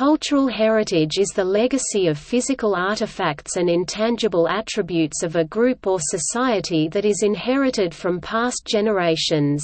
Cultural heritage is the legacy of physical artifacts and intangible attributes of a group or society that is inherited from past generations.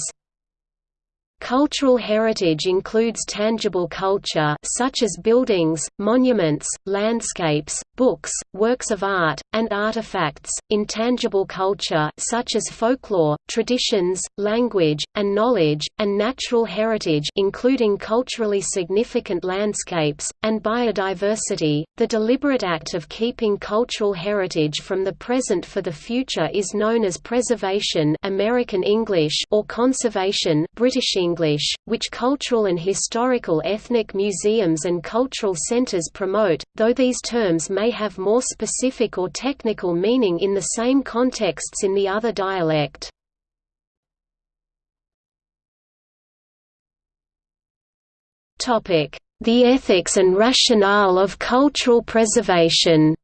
Cultural heritage includes tangible culture such as buildings, monuments, landscapes, books, works of art, and artifacts, intangible culture such as folklore, traditions, language, and knowledge, and natural heritage including culturally significant landscapes, and biodiversity. The deliberate act of keeping cultural heritage from the present for the future is known as preservation American English or conservation British English which cultural and historical ethnic museums and cultural centers promote, though these terms may have more specific or technical meaning in the same contexts in the other dialect. The ethics and rationale of cultural preservation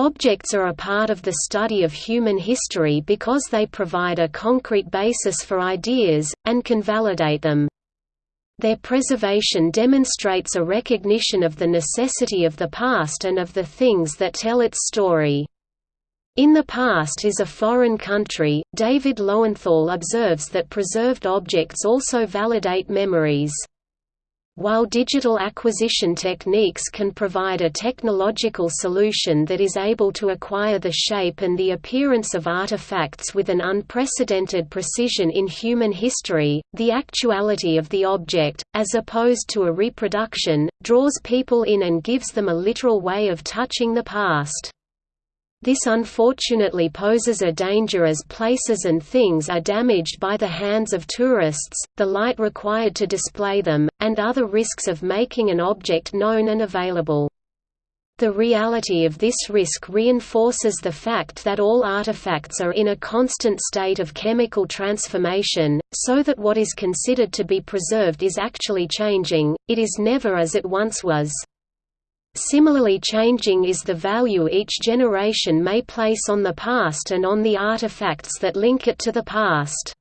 Objects are a part of the study of human history because they provide a concrete basis for ideas, and can validate them. Their preservation demonstrates a recognition of the necessity of the past and of the things that tell its story. In the past is a foreign country, David Lowenthal observes that preserved objects also validate memories. While digital acquisition techniques can provide a technological solution that is able to acquire the shape and the appearance of artifacts with an unprecedented precision in human history, the actuality of the object, as opposed to a reproduction, draws people in and gives them a literal way of touching the past. This unfortunately poses a danger as places and things are damaged by the hands of tourists, the light required to display them, and other risks of making an object known and available. The reality of this risk reinforces the fact that all artifacts are in a constant state of chemical transformation, so that what is considered to be preserved is actually changing, it is never as it once was. Similarly changing is the value each generation may place on the past and on the artifacts that link it to the past.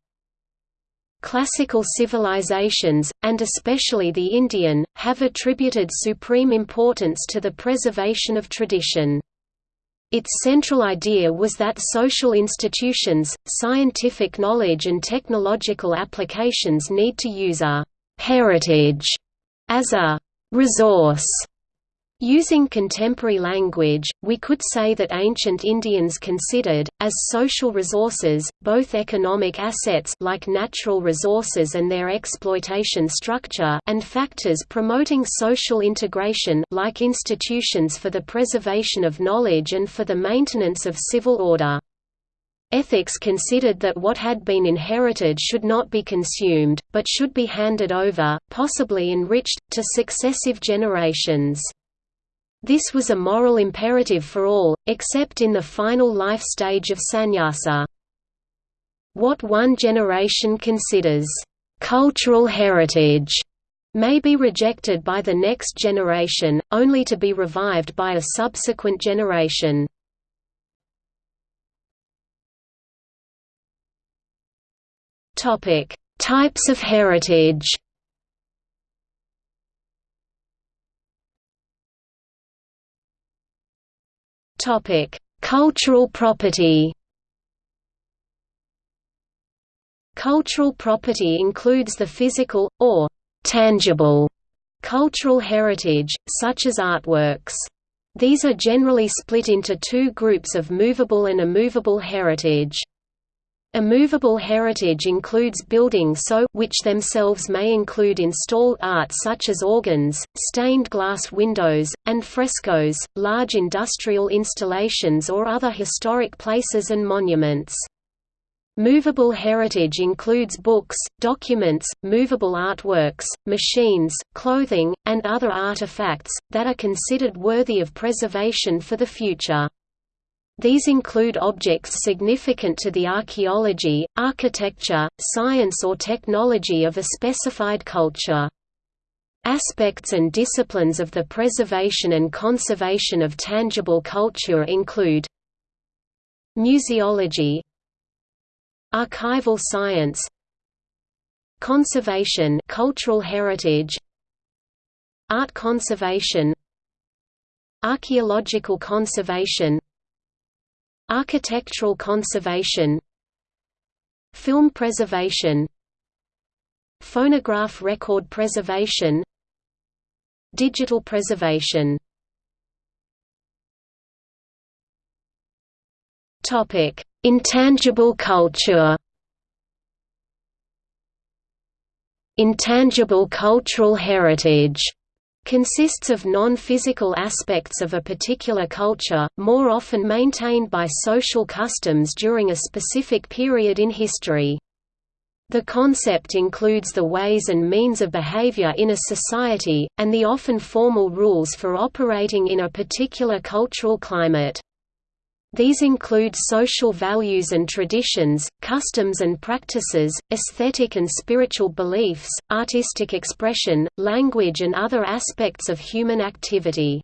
Classical civilizations, and especially the Indian, have attributed supreme importance to the preservation of tradition. Its central idea was that social institutions, scientific knowledge and technological applications need to use a «heritage» as a «resource» Using contemporary language, we could say that ancient Indians considered, as social resources, both economic assets like natural resources and their exploitation structure and factors promoting social integration like institutions for the preservation of knowledge and for the maintenance of civil order. Ethics considered that what had been inherited should not be consumed, but should be handed over, possibly enriched, to successive generations. This was a moral imperative for all, except in the final life stage of sannyasa. What one generation considers cultural heritage may be rejected by the next generation, only to be revived by a subsequent generation. Types of heritage Topic: Cultural property. Cultural property includes the physical or tangible cultural heritage, such as artworks. These are generally split into two groups of movable and immovable heritage. Immovable heritage includes buildings so which themselves may include installed art such as organs, stained glass windows, and frescoes, large industrial installations or other historic places and monuments. Movable heritage includes books, documents, movable artworks, machines, clothing, and other artifacts, that are considered worthy of preservation for the future. These include objects significant to the archaeology, architecture, science or technology of a specified culture. Aspects and disciplines of the preservation and conservation of tangible culture include Museology Archival science conservation cultural heritage art conservation archaeological conservation architectural conservation film preservation phonograph record preservation digital preservation. Topic intangible culture. Intangible cultural heritage consists of non-physical aspects of a particular culture, more often maintained by social customs during a specific period in history. The concept includes the ways and means of behavior in a society, and the often formal rules for operating in a particular cultural climate. These include social values and traditions, customs and practices, aesthetic and spiritual beliefs, artistic expression, language and other aspects of human activity.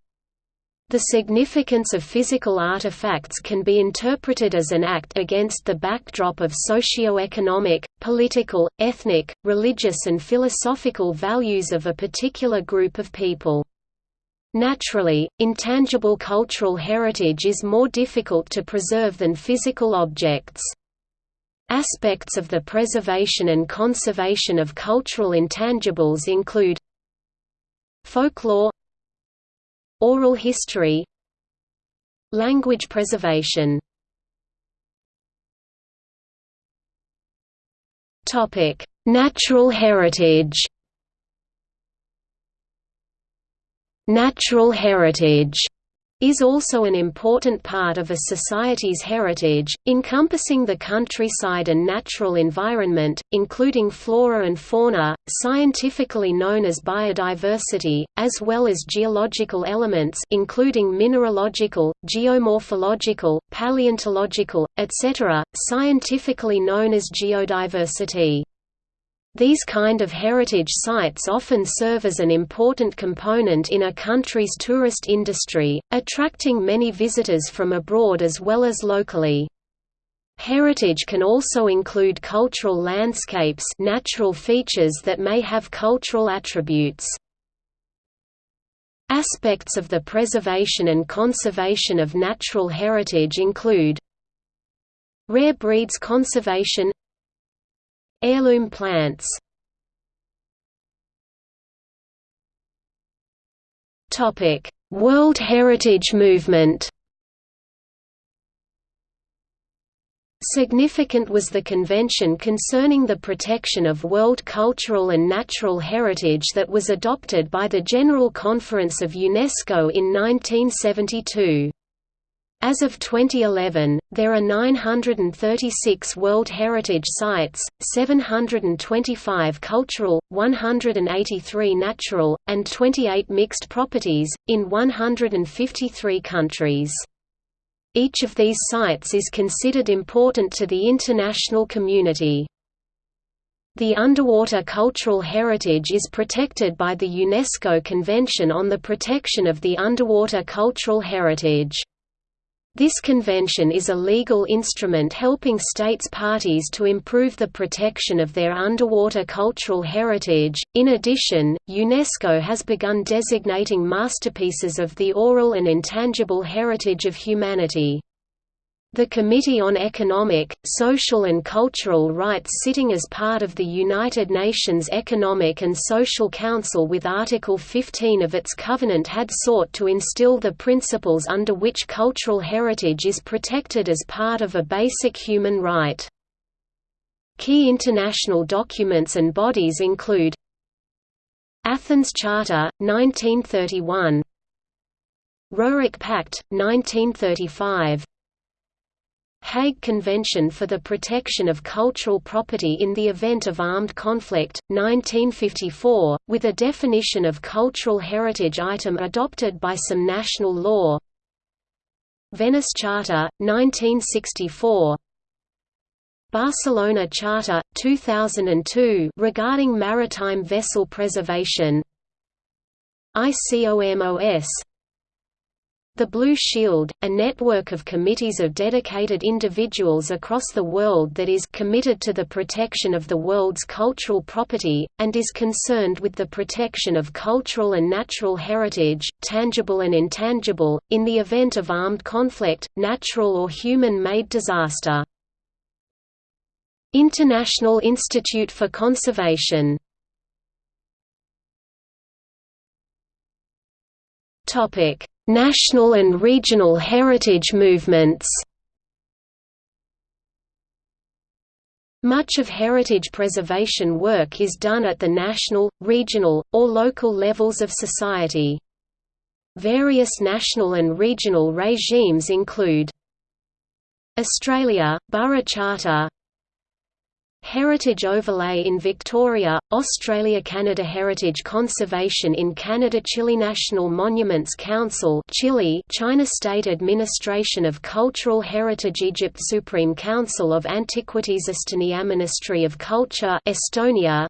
The significance of physical artifacts can be interpreted as an act against the backdrop of socio-economic, political, ethnic, religious and philosophical values of a particular group of people. Naturally, intangible cultural heritage is more difficult to preserve than physical objects. Aspects of the preservation and conservation of cultural intangibles include folklore oral history language preservation topic Natural heritage Natural heritage is also an important part of a society's heritage, encompassing the countryside and natural environment, including flora and fauna, scientifically known as biodiversity, as well as geological elements including mineralogical, geomorphological, paleontological, etc., scientifically known as geodiversity. These kind of heritage sites often serve as an important component in a country's tourist industry, attracting many visitors from abroad as well as locally. Heritage can also include cultural landscapes natural features that may have cultural attributes. Aspects of the preservation and conservation of natural heritage include Rare breeds conservation Heirloom plants. World Heritage Movement. Significant was the convention concerning the protection of world cultural and natural heritage that was adopted by the General Conference of UNESCO in 1972. As of 2011, there are 936 World Heritage Sites, 725 cultural, 183 natural, and 28 mixed properties, in 153 countries. Each of these sites is considered important to the international community. The underwater cultural heritage is protected by the UNESCO Convention on the Protection of the Underwater Cultural Heritage. This convention is a legal instrument helping states parties to improve the protection of their underwater cultural heritage. In addition, UNESCO has begun designating masterpieces of the oral and intangible heritage of humanity. The Committee on Economic, Social and Cultural Rights sitting as part of the United Nations Economic and Social Council with Article 15 of its covenant had sought to instill the principles under which cultural heritage is protected as part of a basic human right. Key international documents and bodies include Athens Charter, 1931 Roerich Pact, 1935 Hague Convention for the Protection of Cultural Property in the Event of Armed Conflict, 1954, with a definition of cultural heritage item adopted by some national law. Venice Charter, 1964 Barcelona Charter, 2002 regarding maritime vessel preservation. ICOMOS The Blue Shield, a network of committees of dedicated individuals across the world that is committed to the protection of the world's cultural property, and is concerned with the protection of cultural and natural heritage, tangible and intangible, in the event of armed conflict, natural or human-made disaster. International Institute for Conservation Topic National and regional heritage movements Much of heritage preservation work is done at the national, regional, or local levels of society. Various national and regional regimes include Australia, Burra Charter Heritage Overlay in Victoria, Australia Canada Heritage Conservation in Canada Chile National Monuments Council Chile China State Administration of Cultural Heritage Egypt Supreme Council of Antiquities Estonia Ministry of Culture Estonia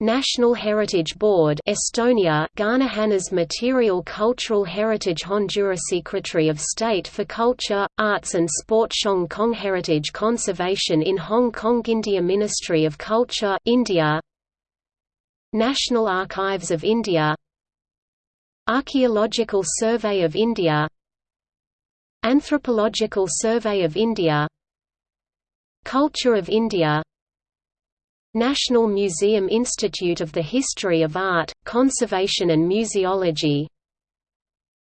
National Heritage Board Estonia Ghanahanas Material Cultural Heritage Honduras Secretary of State for Culture, Arts and Sport Hong Kong Heritage Conservation in Hong Kong India Ministry of Culture India. National Archives of India. Archaeological Survey of India. Anthropological Survey of India. Culture of India National Museum Institute of the History of Art, Conservation and Museology.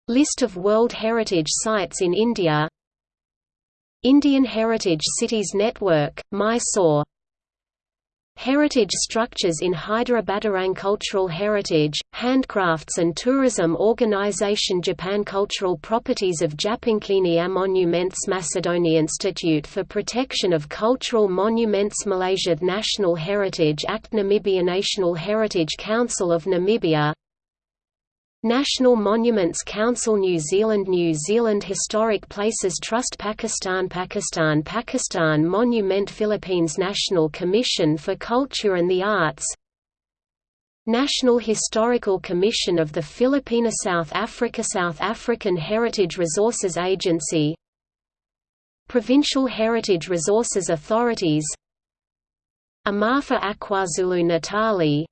List of World Heritage Sites in India. Indian Heritage Cities Network, Mysore Heritage structures in Hyderabad Cultural Heritage, Handcrafts and Tourism Organization Japan Cultural Properties of Japankini Monuments Macedonia Institute for Protection of Cultural Monuments Malaysia National Heritage Act Namibia National Heritage Council of Namibia National Monuments Council New Zealand New Zealand Historic Places Trust Pakistan Pakistan Pakistan Monument Philippines National Commission for Culture and the Arts National Historical Commission of the Filipina South Africa South African Heritage Resources Agency Provincial Heritage Resources Authorities Amafa aKwaZulu Natali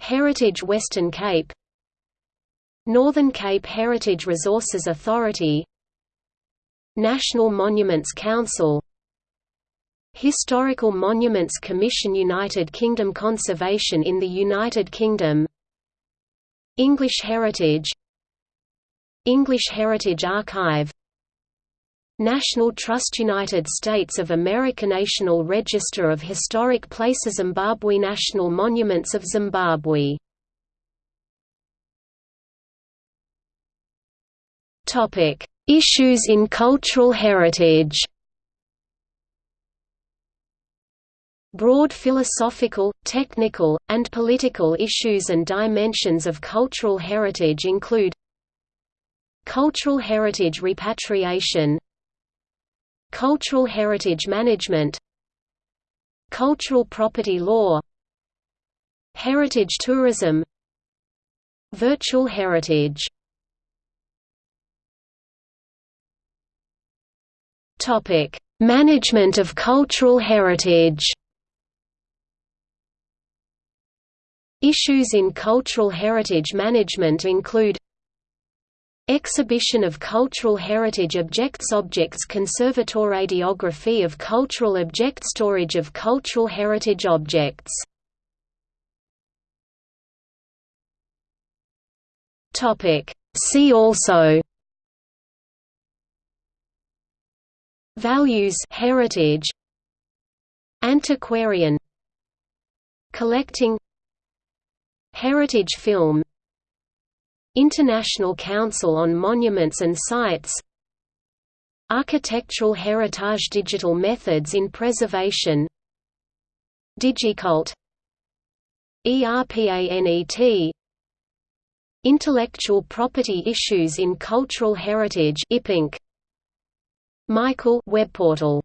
Heritage Western Cape Northern Cape Heritage Resources Authority National Monuments Council Historical Monuments Commission United Kingdom Conservation in the United Kingdom English Heritage English Heritage Archive National Trust United States of America National Register of Historic Places Zimbabwe National Monuments of Zimbabwe Topic: Issues in cultural heritage. Broad philosophical, technical, and political issues and dimensions of cultural heritage include Cultural heritage repatriation Cultural heritage management Cultural property law Heritage tourism Virtual heritage Topic: Management of cultural heritage. Issues in cultural heritage management include Exhibition of cultural heritage objects Objects conservator Radiography of cultural object Storage of cultural heritage objects See also Values heritage Antiquarian Collecting Heritage film International Council on Monuments and Sites Architectural heritage Digital methods in preservation Digicult ERPANET Intellectual property issues in cultural heritage IPINC Michael web portal